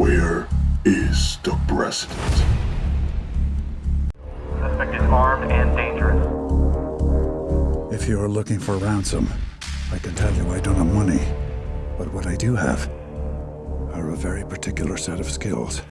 Where is the president? Suspect is armed and dangerous. If you're looking for ransom, I can tell you I don't have money. But what I do have are a very particular set of skills.